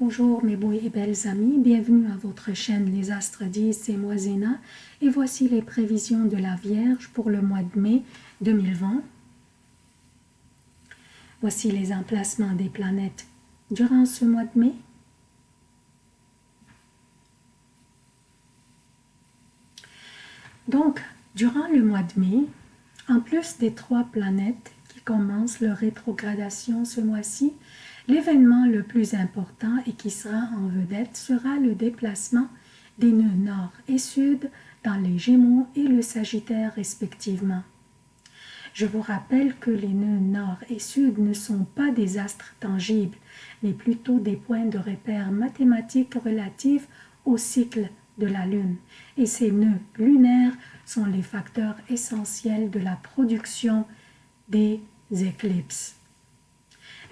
Bonjour mes beaux et belles amis, bienvenue à votre chaîne Les Astres 10, c'est moi Zéna et voici les prévisions de la Vierge pour le mois de mai 2020. Voici les emplacements des planètes durant ce mois de mai. Donc, durant le mois de mai, en plus des trois planètes qui commencent leur rétrogradation ce mois-ci, L'événement le plus important et qui sera en vedette sera le déplacement des nœuds nord et sud dans les Gémeaux et le Sagittaire respectivement. Je vous rappelle que les nœuds nord et sud ne sont pas des astres tangibles, mais plutôt des points de repère mathématiques relatifs au cycle de la Lune. Et ces nœuds lunaires sont les facteurs essentiels de la production des éclipses.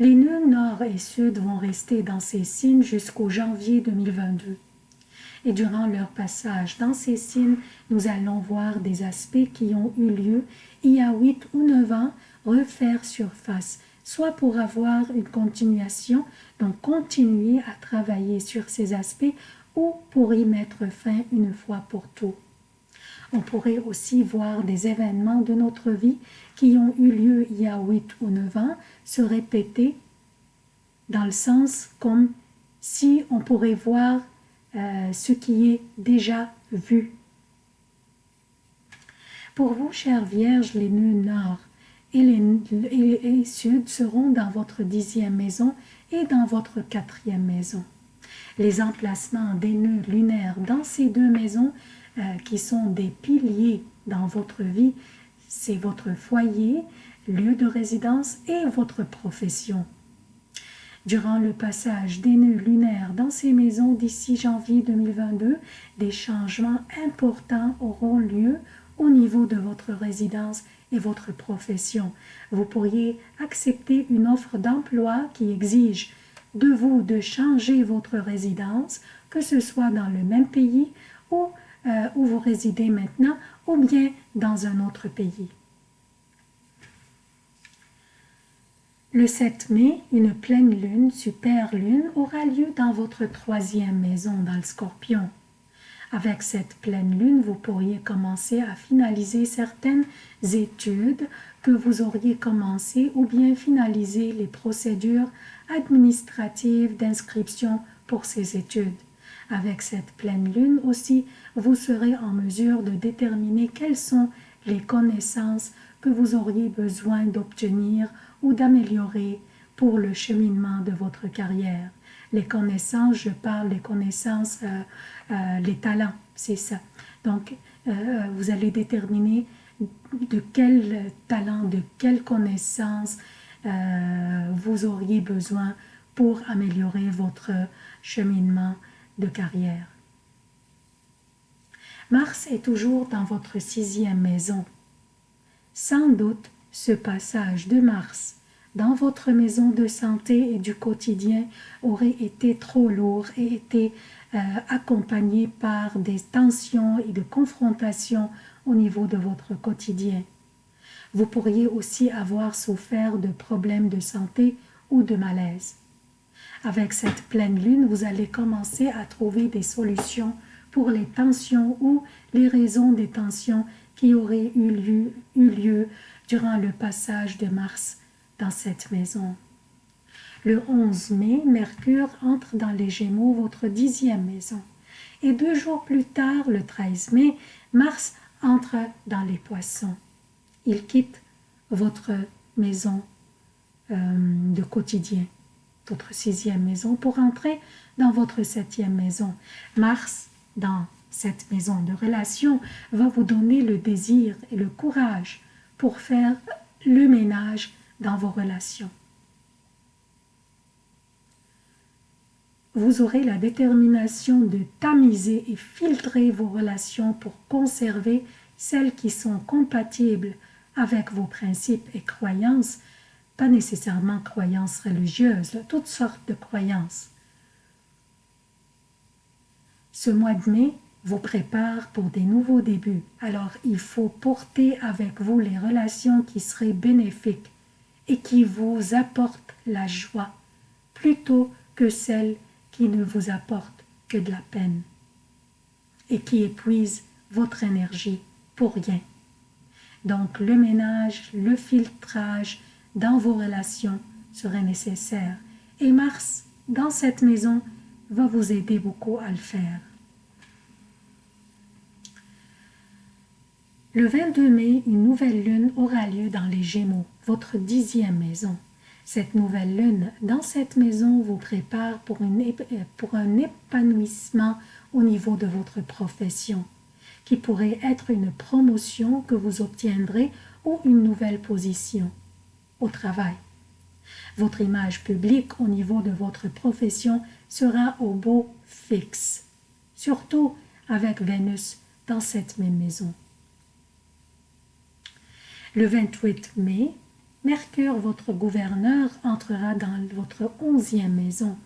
Les nœuds nord et sud vont rester dans ces signes jusqu'au janvier 2022. Et durant leur passage dans ces signes, nous allons voir des aspects qui ont eu lieu il y a 8 ou 9 ans refaire surface, soit pour avoir une continuation, donc continuer à travailler sur ces aspects, ou pour y mettre fin une fois pour tout. On pourrait aussi voir des événements de notre vie qui ont eu lieu il y a 8 ou 9 ans se répéter dans le sens comme si on pourrait voir euh, ce qui est déjà vu. Pour vous, chères vierges, les nœuds nord et les, et sud seront dans votre dixième maison et dans votre quatrième maison. Les emplacements des nœuds lunaires dans ces deux maisons euh, qui sont des piliers dans votre vie, c'est votre foyer, lieu de résidence et votre profession. Durant le passage des nœuds lunaires dans ces maisons d'ici janvier 2022, des changements importants auront lieu au niveau de votre résidence et votre profession. Vous pourriez accepter une offre d'emploi qui exige de vous de changer votre résidence, que ce soit dans le même pays ou euh, où vous résidez maintenant ou bien dans un autre pays. Le 7 mai, une pleine lune, super lune, aura lieu dans votre troisième maison dans le scorpion. Avec cette pleine lune, vous pourriez commencer à finaliser certaines études que vous auriez commencé ou bien finaliser les procédures administratives d'inscription pour ces études. Avec cette pleine lune aussi, vous serez en mesure de déterminer quelles sont les connaissances que vous auriez besoin d'obtenir ou d'améliorer pour le cheminement de votre carrière. Les connaissances, je parle des connaissances, euh, euh, les talents, c'est ça. Donc, euh, vous allez déterminer de quel talent, de quelles connaissances vous auriez besoin pour améliorer votre cheminement de carrière. Mars est toujours dans votre sixième maison. Sans doute, ce passage de Mars dans votre maison de santé et du quotidien aurait été trop lourd et été euh, accompagné par des tensions et de confrontations au niveau de votre quotidien. Vous pourriez aussi avoir souffert de problèmes de santé ou de malaise. Avec cette pleine lune, vous allez commencer à trouver des solutions pour les tensions ou les raisons des tensions qui auraient eu lieu, eu lieu durant le passage de Mars dans cette maison. Le 11 mai, Mercure entre dans les Gémeaux, votre dixième maison. Et deux jours plus tard, le 13 mai, Mars entre dans les Poissons. Il quitte votre maison euh, de quotidien votre sixième maison pour entrer dans votre septième maison. Mars, dans cette maison de relation, va vous donner le désir et le courage pour faire le ménage dans vos relations. Vous aurez la détermination de tamiser et filtrer vos relations pour conserver celles qui sont compatibles avec vos principes et croyances pas nécessairement croyances religieuses, toutes sortes de croyances. Ce mois de mai vous prépare pour des nouveaux débuts, alors il faut porter avec vous les relations qui seraient bénéfiques et qui vous apportent la joie, plutôt que celles qui ne vous apporte que de la peine et qui épuise votre énergie pour rien. Donc le ménage, le filtrage dans vos relations serait nécessaire. Et Mars, dans cette maison, va vous aider beaucoup à le faire. Le 22 mai, une nouvelle lune aura lieu dans les Gémeaux, votre dixième maison. Cette nouvelle lune dans cette maison vous prépare pour, pour un épanouissement au niveau de votre profession, qui pourrait être une promotion que vous obtiendrez ou une nouvelle position au travail. Votre image publique au niveau de votre profession sera au beau fixe, surtout avec Vénus dans cette même maison. Le 28 mai, Mercure, votre gouverneur, entrera dans votre onzième maison,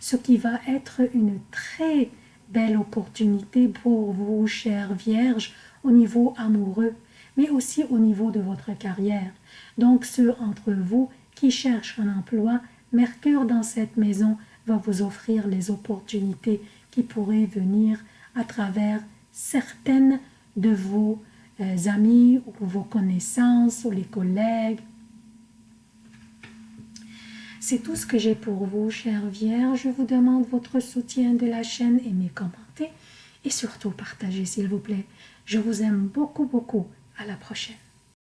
ce qui va être une très belle opportunité pour vous, chères vierges, au niveau amoureux, mais aussi au niveau de votre carrière. Donc ceux entre vous qui cherchent un emploi, Mercure dans cette maison va vous offrir les opportunités qui pourraient venir à travers certaines de vos euh, amis ou vos connaissances ou les collègues. C'est tout ce que j'ai pour vous, chère Vierge. Je vous demande votre soutien de la chaîne, aimez, commentez et surtout partagez, s'il vous plaît. Je vous aime beaucoup, beaucoup. À la prochaine.